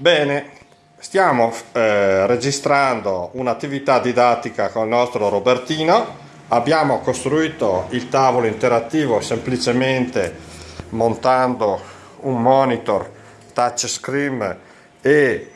Bene, stiamo eh, registrando un'attività didattica con il nostro Robertino. Abbiamo costruito il tavolo interattivo semplicemente montando un monitor touchscreen e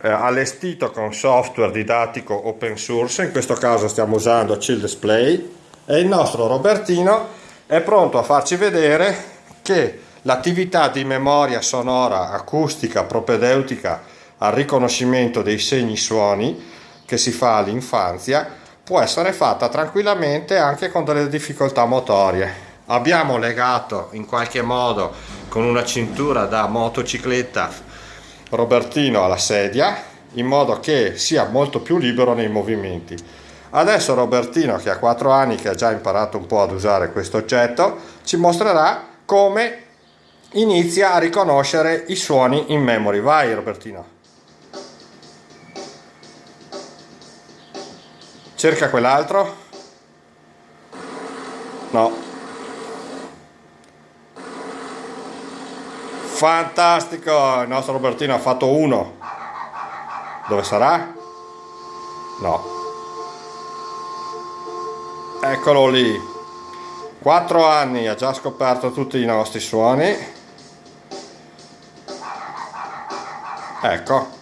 eh, allestito con software didattico open source. In questo caso stiamo usando Chill Display e il nostro Robertino è pronto a farci vedere che L'attività di memoria sonora acustica propedeutica al riconoscimento dei segni suoni che si fa all'infanzia può essere fatta tranquillamente anche con delle difficoltà motorie. Abbiamo legato in qualche modo con una cintura da motocicletta Robertino alla sedia in modo che sia molto più libero nei movimenti. Adesso Robertino che ha 4 anni che ha già imparato un po' ad usare questo oggetto ci mostrerà come inizia a riconoscere i suoni in memory. Vai Robertino. Cerca quell'altro. No. Fantastico! Il nostro Robertino ha fatto uno. Dove sarà? No. Eccolo lì. 4 anni ha già scoperto tutti i nostri suoni ecco.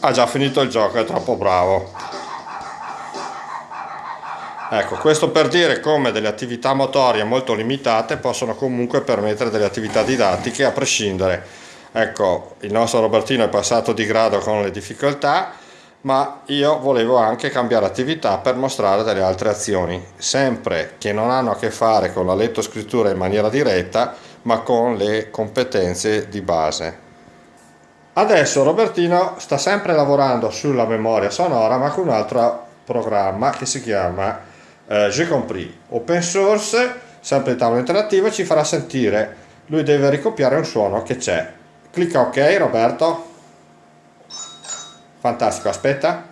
Ha già finito il gioco è troppo bravo. Ecco questo per dire come delle attività motorie molto limitate possono comunque permettere delle attività didattiche a prescindere. Ecco il nostro Robertino è passato di grado con le difficoltà ma io volevo anche cambiare attività per mostrare delle altre azioni, sempre che non hanno a che fare con la lettoscrittura in maniera diretta, ma con le competenze di base. Adesso Robertino sta sempre lavorando sulla memoria sonora, ma con un altro programma che si chiama eh, J'ai compris, open source, sempre il tavolo interattivo, ci farà sentire, lui deve ricopiare un suono che c'è. Clicca ok Roberto fantastico aspetta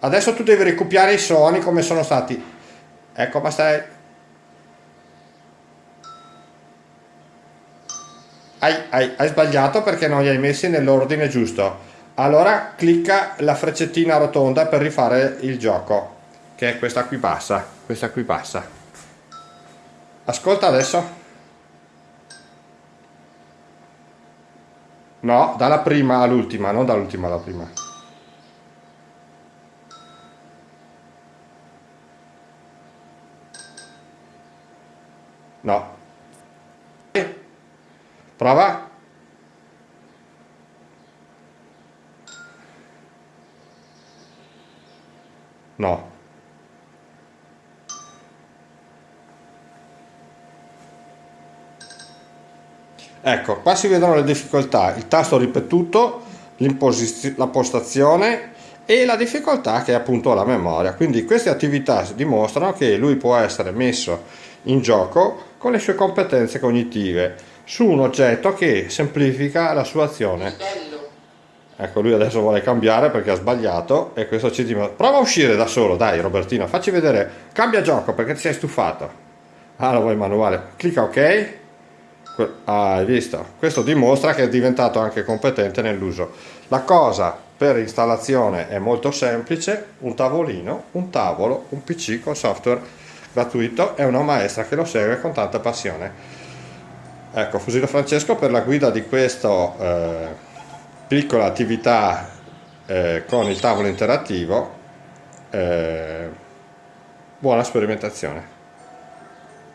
adesso tu devi ricopiare i suoni come sono stati ecco ma stai. Hai, hai, hai sbagliato perché non li hai messi nell'ordine giusto. Allora clicca la freccettina rotonda per rifare il gioco che è questa qui bassa questa qui bassa. Ascolta adesso. No, dalla prima all'ultima, non dall'ultima alla prima. No. Prova. No. Ecco, qua si vedono le difficoltà, il tasto ripetuto, la postazione e la difficoltà che è appunto la memoria. Quindi queste attività dimostrano che lui può essere messo in gioco con le sue competenze cognitive su un oggetto che semplifica la sua azione. Ecco, lui adesso vuole cambiare perché ha sbagliato e questo ci dimostra. Prova a uscire da solo, dai Robertino, facci vedere. Cambia gioco perché ti sei stufato. Ah, lo vuoi manuale. Clicca ok Ah, hai visto? Questo dimostra che è diventato anche competente nell'uso. La cosa per installazione è molto semplice, un tavolino, un tavolo, un PC con software gratuito e una maestra che lo segue con tanta passione. Ecco, Fusilo Francesco per la guida di questa eh, piccola attività eh, con il tavolo interattivo. Eh, buona sperimentazione.